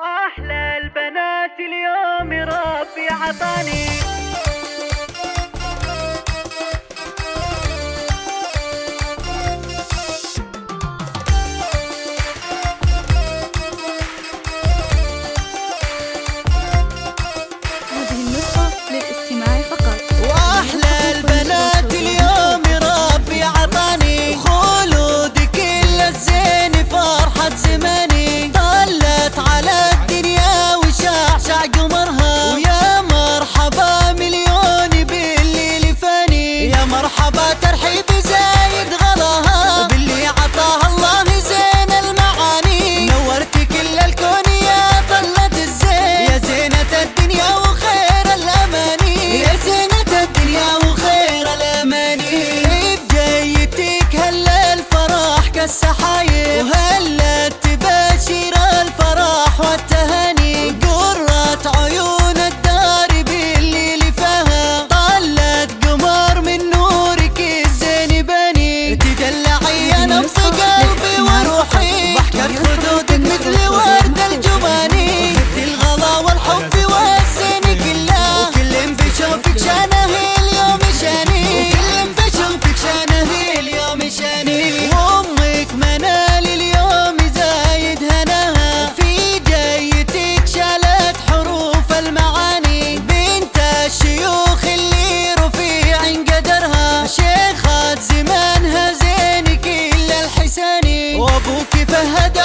واحلى البنات اليوم ربي عطاني. السحر شهداء